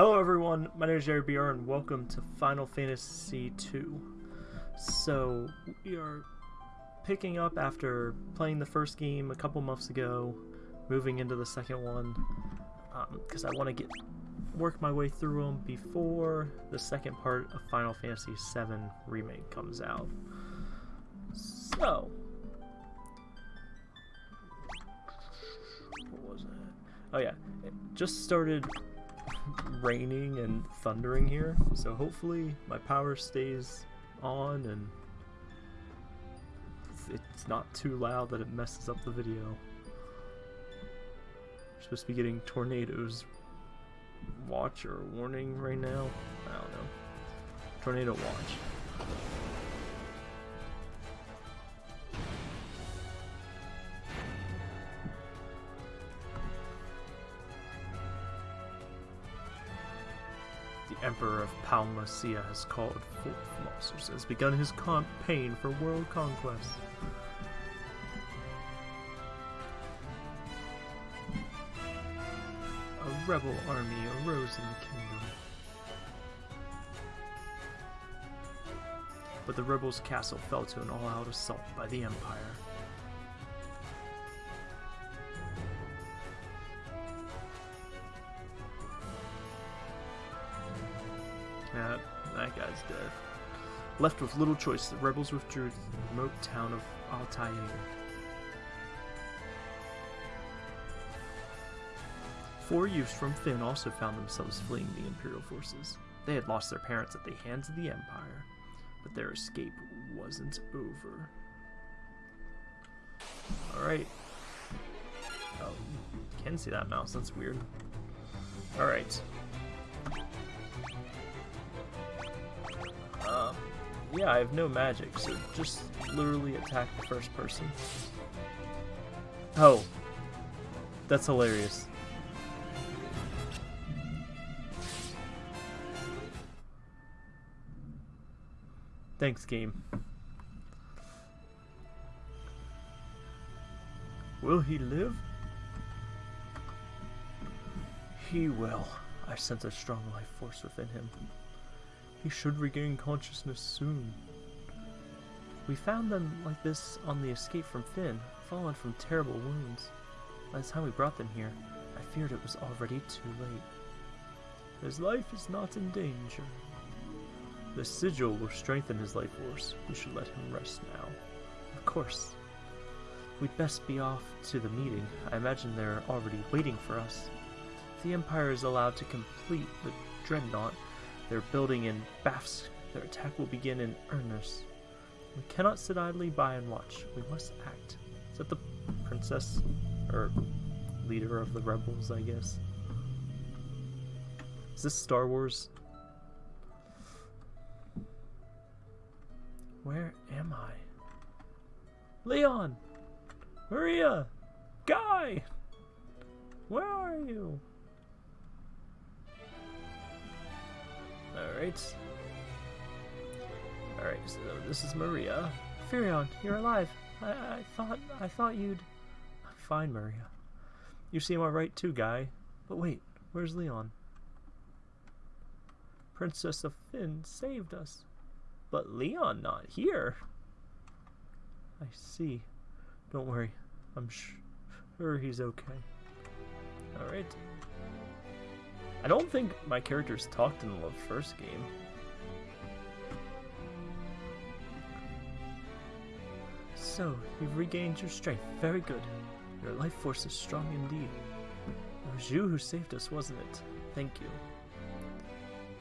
Hello everyone, my name is Jerry BR and welcome to Final Fantasy II. So, we are picking up after playing the first game a couple months ago, moving into the second one, because um, I want to get work my way through them before the second part of Final Fantasy VII Remake comes out. So, what was it? Oh yeah, it just started raining and thundering here, so hopefully my power stays on and it's not too loud that it messes up the video. We're supposed to be getting tornadoes watch or warning right now. I don't know. Tornado watch. Emperor of Palamecia has called forth monsters has begun his campaign for world conquest. A rebel army arose in the kingdom. But the rebels' castle fell to an all-out assault by the Empire. Left with little choice, the rebels withdrew to the remote town of Altair. Four youths from Fynn also found themselves fleeing the Imperial forces. They had lost their parents at the hands of the Empire, but their escape wasn't over. Alright. Oh, can see that mouse, that's weird. Alright. Yeah, I have no magic, so just literally attack the first person. Oh. That's hilarious. Thanks, game. Will he live? He will. I sense a strong life force within him. He should regain consciousness soon. We found them like this on the escape from Fynn, fallen from terrible wounds. By the time we brought them here, I feared it was already too late. His life is not in danger. The sigil will strengthen his life force. We should let him rest now. Of course. We'd best be off to the meeting. I imagine they're already waiting for us. If the Empire is allowed to complete the Dreadnought, they're building in Bafsk. Their attack will begin in earnest. We cannot sit idly by and watch. We must act. Is that the princess? Or leader of the rebels, I guess? Is this Star Wars? Where am I? Leon! Maria! Guy! Where are you? Alright. Alright, so this is Maria. Firion, you're alive. I, I thought I thought you'd fine, Maria. You seem alright too, Guy. But wait, where's Leon? Princess of Fynn saved us. But Leon not here. I see. Don't worry. I'm sure he's okay. Alright. I don't think my characters talked in the first game. So, you've regained your strength. Very good. Your life force is strong indeed. It was you who saved us, wasn't it? Thank you.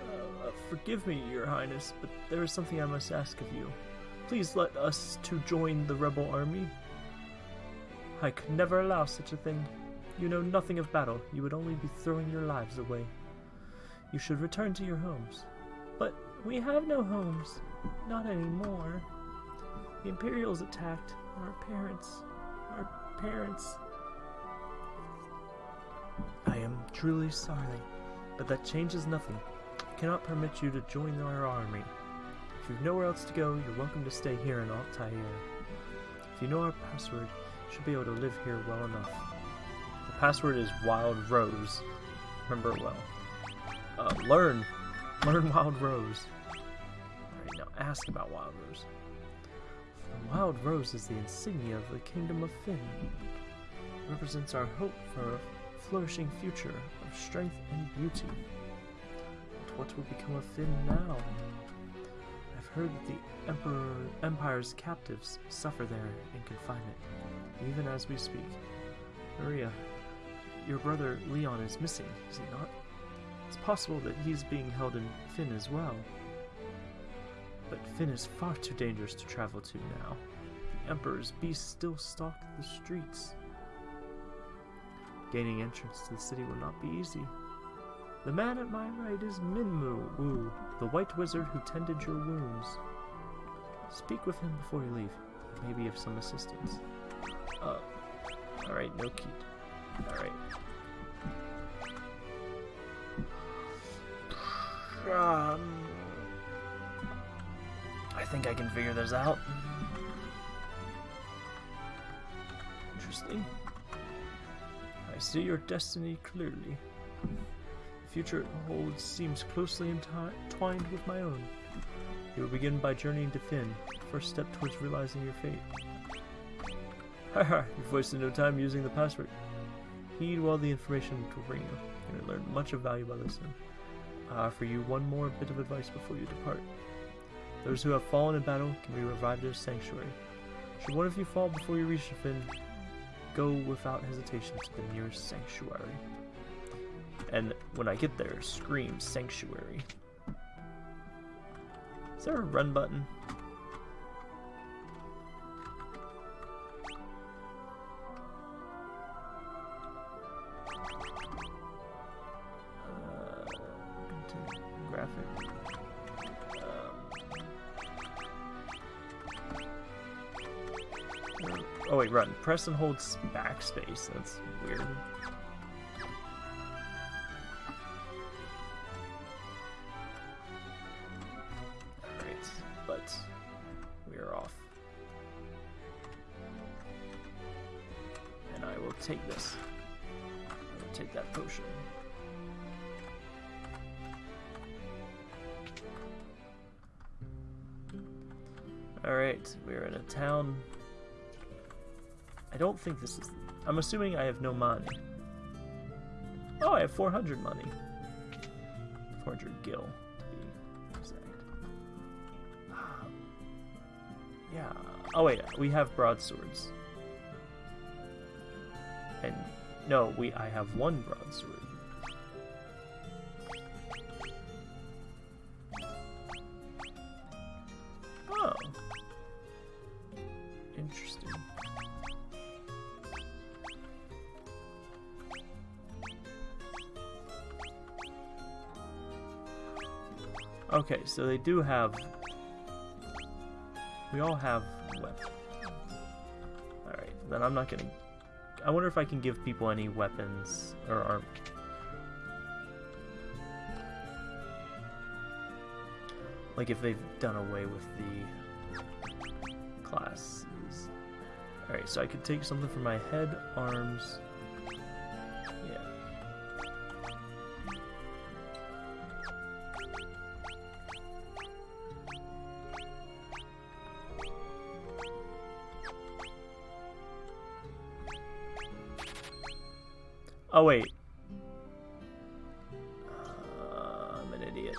Uh, uh, forgive me, your highness, but there is something I must ask of you. Please let us to join the rebel army. I could never allow such a thing. You know nothing of battle. You would only be throwing your lives away. You should return to your homes. But we have no homes. Not anymore. The Imperials attacked our parents. Our parents. I am truly sorry, but that changes nothing. I cannot permit you to join our army. If you've nowhere else to go, you're welcome to stay here in Altair. If you know our password, you should be able to live here well enough. Password is Wild Rose. Remember it well. Oh. learn. Learn Wild Rose. Alright, now ask about Wild Rose. Wild Rose is the insignia of the Kingdom of Fynn. It represents our hope for a flourishing future of strength and beauty. But what will become of Fynn now? I've heard that the Emperor Empire's captives suffer there in confinement, even as we speak. Maria, your brother Leon is missing, is he not? It's possible that he's being held in Fynn as well. But Fynn is far too dangerous to travel to now. The Emperor's beasts still stalk the streets. Gaining entrance to the city will not be easy. The man at my right is Minwu, the white wizard who tended your wounds. Speak with him before you leave. He may be of some assistance. Uh, alright, no key. Alright. Um, I think I can figure this out. Interesting. I see your destiny clearly. The future it holds seems closely entwined with my own. You will begin by journeying to Fynn, first step towards realizing your fate. Haha, you've wasted no time using the password. Heed well the information it will bring you. To learn much of value by listening. I offer you one more bit of advice before you depart. Those who have fallen in battle can be revived at a sanctuary. Should one of you fall before you reach Fynn, go without hesitation to the nearest sanctuary. And when I get there, scream sanctuary. Is there a run button? Press and hold backspace. That's weird. Alright, but we are off. And I will take this. Take that potion. Alright, we're in a town I don't think this is... I'm assuming I have no money. Oh, I have 400 money. 400 gil, to be exact. yeah. Oh, wait. We have broadswords. And... No, we. I have one broadsword. Oh. Interesting. Okay, so they do have... We all have weapons. Alright, then I'm not gonna... I wonder if I can give people any weapons or arm. Like if they've done away with the classes. Alright, so I could take something from my head, arms, Oh, wait. Uh, I'm an idiot.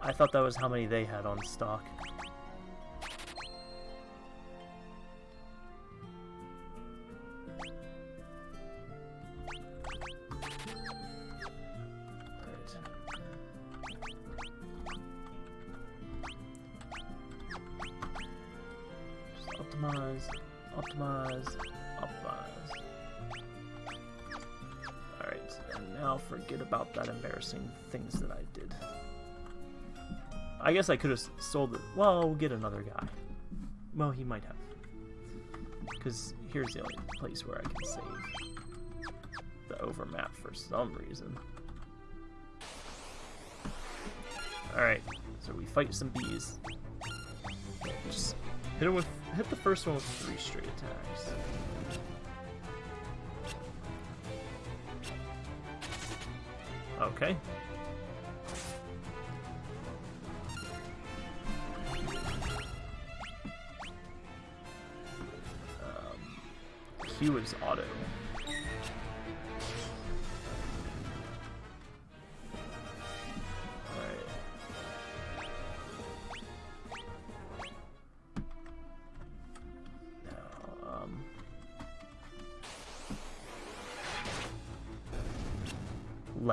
I thought that was how many they had on stock. optimize, optimize, I'll forget about that embarrassing things that I did. I guess I could have sold it. Well, we'll get another guy. Well, he might have. Because here's the only place where I can save the overmap for some reason. Alright, so we fight some bees. Just hit him with hit the first one with three straight attacks. Okay. Um, Q is auto.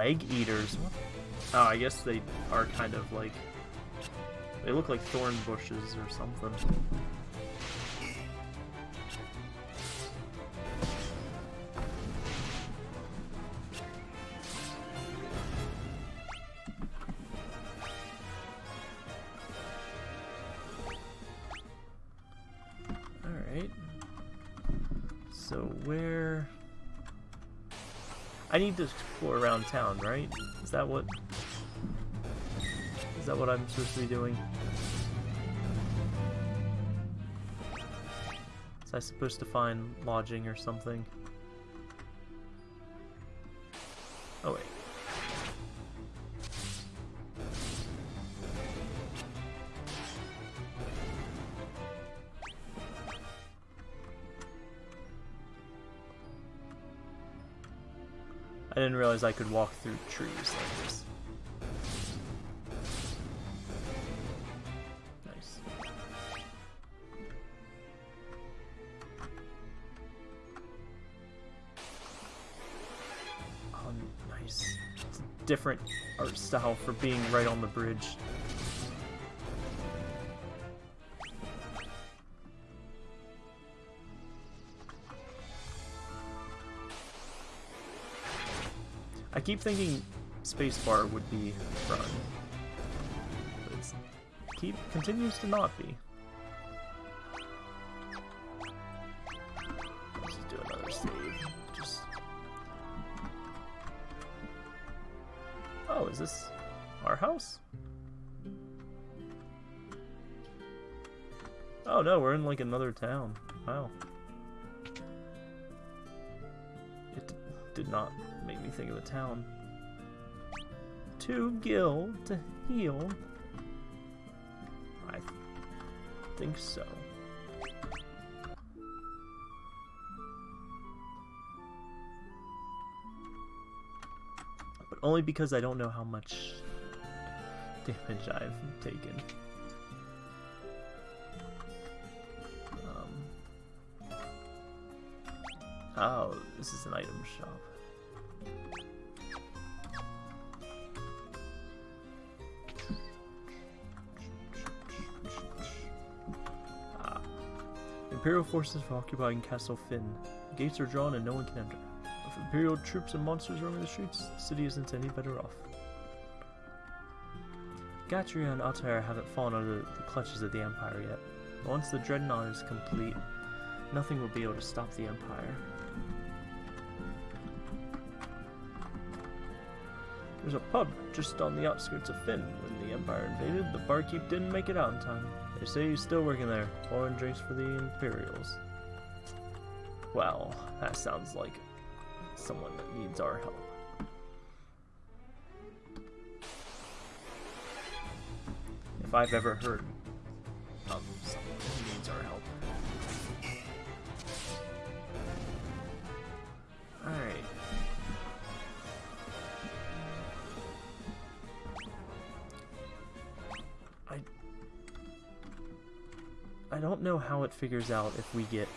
Leg eaters? Oh, I guess they are kind of like... They look like thorn bushes or something. Alright. So where... I need to explore around town, right? Is that what... Is that what I'm supposed to be doing? Is I supposed to find lodging or something? I didn't realize I could walk through trees like this. Nice. Oh, nice. It's a different art style for being right on the bridge. I keep thinking spacebar would be run. But keep continues to not be. Let's just do another save. Just Oh, is this our house? Oh no, we're in like another town. Wow. It did not make me think of a town. To Gil to heal. I think so. But only because I don't know how much damage I've taken. Um, oh, this is an item shop. Imperial forces are occupying Castle Fynn. The gates are drawn and no one can enter. With Imperial troops and monsters roaming the streets, the city isn't any better off. Gatria and Altair haven't fallen under the clutches of the Empire yet. But once the Dreadnought is complete, nothing will be able to stop the Empire. There's a pub just on the outskirts of Fynn. When the Empire invaded, the barkeep didn't make it out in time. They say he's still working there, pouring drinks for the Imperials. Well, that sounds like someone that needs our help. If I've ever heard of someone don't know how it figures out if we get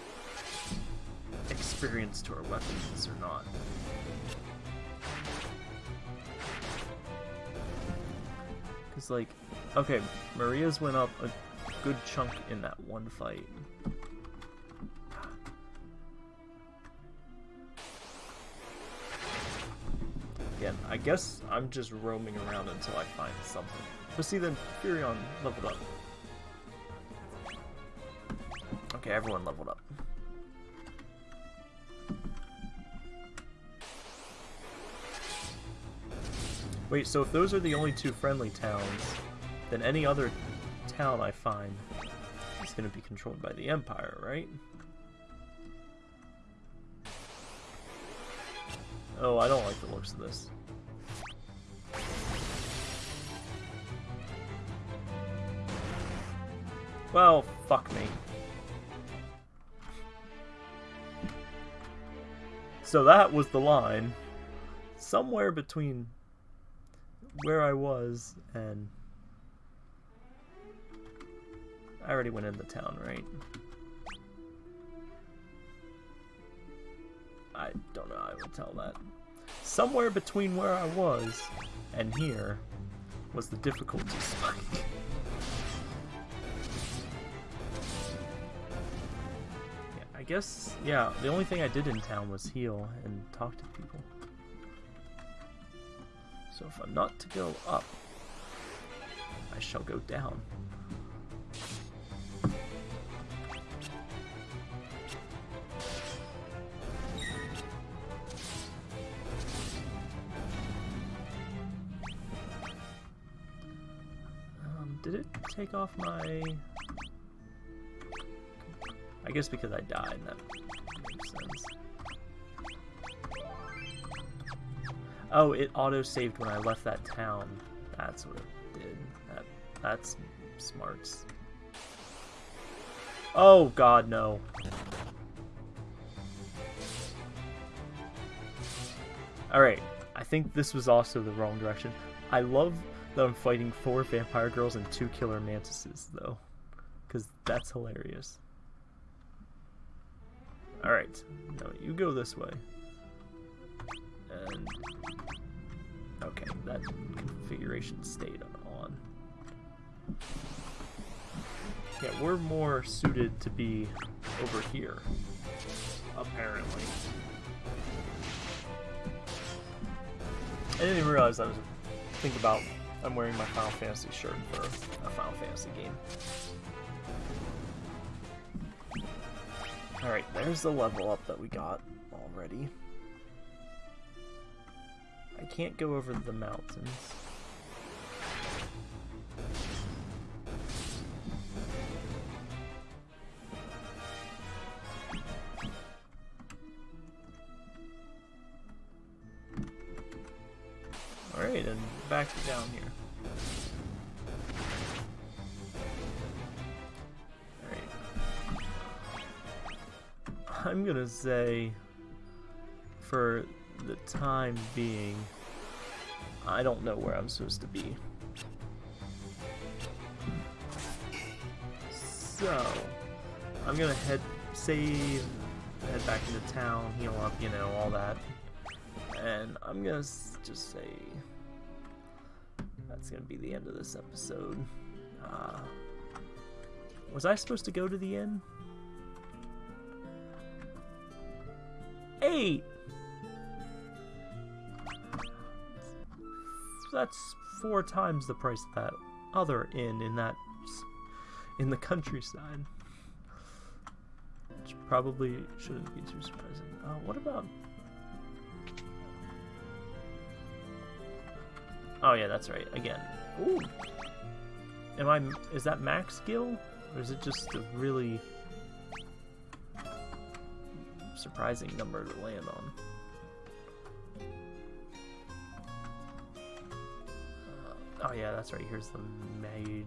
experience to our weapons or not. Cause like, okay, Maria's went up a good chunk in that one fight. Again, I guess I'm just roaming around until I find something. But see, then Firion leveled up. Okay, everyone leveled up. Wait, so if those are the only two friendly towns, then any other town I find is going to be controlled by the Empire, right? Oh, I don't like the looks of this. Well, fuck me. So that was the line. Somewhere between where I was and... I already went into town, right? I don't know, I would tell that. Somewhere between where I was and here was the difficulty spike. Guess, yeah, the only thing I did in town was heal and talk to people. So if I'm not to go up, I shall go down. Um, did it take off my... I guess because I died, that makes sense. Oh, it auto-saved when I left that town. That's what it did. That, that's smarts. Oh god, no. Alright, I think this was also the wrong direction. I love that I'm fighting four vampire girls and two killer mantises, though. Because that's hilarious. Alright, no, you go this way. And... Okay, that configuration stayed on. Yeah, we're more suited to be over here, apparently. I didn't even realize I was thinking about I'm wearing my Final Fantasy shirt for a Final Fantasy game. Alright, there's the level up that we got already. I can't go over the mountains. Say for the time being, I don't know where I'm supposed to be. So, I'm gonna head, save, head back into town, heal up, you know, all that. And I'm gonna just say that's gonna be the end of this episode. Uh, was I supposed to go to the inn? Eight! That's four times the price of that other inn in that in the countryside. Which probably shouldn't be too surprising. Uh, what about Oh yeah, that's right. Again. Ooh. Am I? Is that max skill, or is it just a really surprising number to land on? Uh, oh yeah, that's right. Here's the ma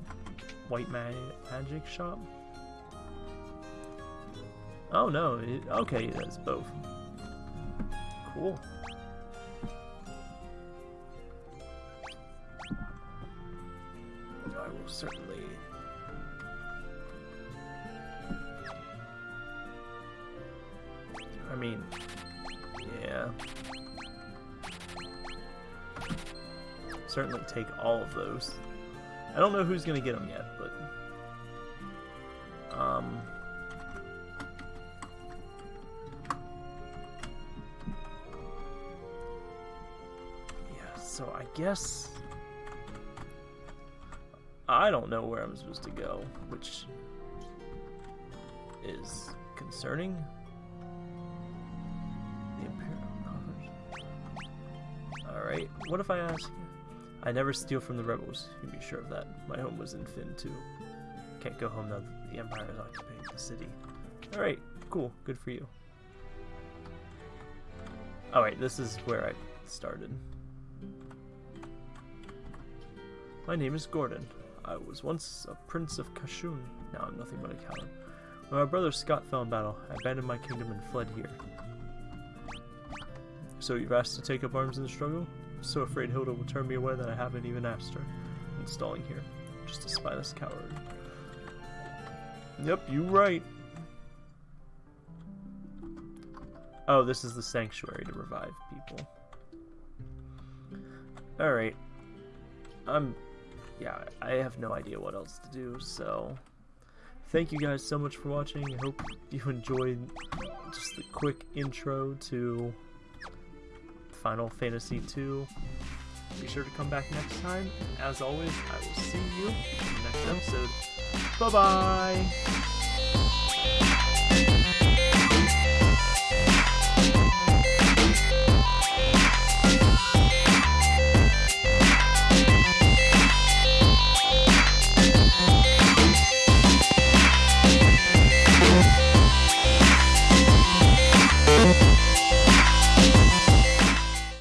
white ma magic shop. Oh no. It, okay, that's both. Cool. Certainly take all of those. I don't know who's gonna get them yet, but... Um... Yeah, so I guess... I don't know where I'm supposed to go, which is concerning. Alright, what if I ask I never steal from the rebels, you can be sure of that. My home was in Fynn too. Can't go home now that the Empire is occupying the city. Alright, cool, good for you. Alright, this is where I started. My name is Gordon. I was once a prince of Kashuon, now I'm nothing but a coward. When my brother Scott fell in battle, I abandoned my kingdom and fled here. So you've asked to take up arms in the struggle? So afraid Hilda will turn me away that I haven't even asked her. Installing here. Just a spineless coward. Yep, you right. Oh, this is the sanctuary to revive people. Alright. I'm... Yeah, I have no idea what else to do, so... Thank you guys so much for watching. I hope you enjoyed just the quick intro to Final Fantasy II. Be sure to come back next time. As always, I will see you in the next episode. Bye-bye!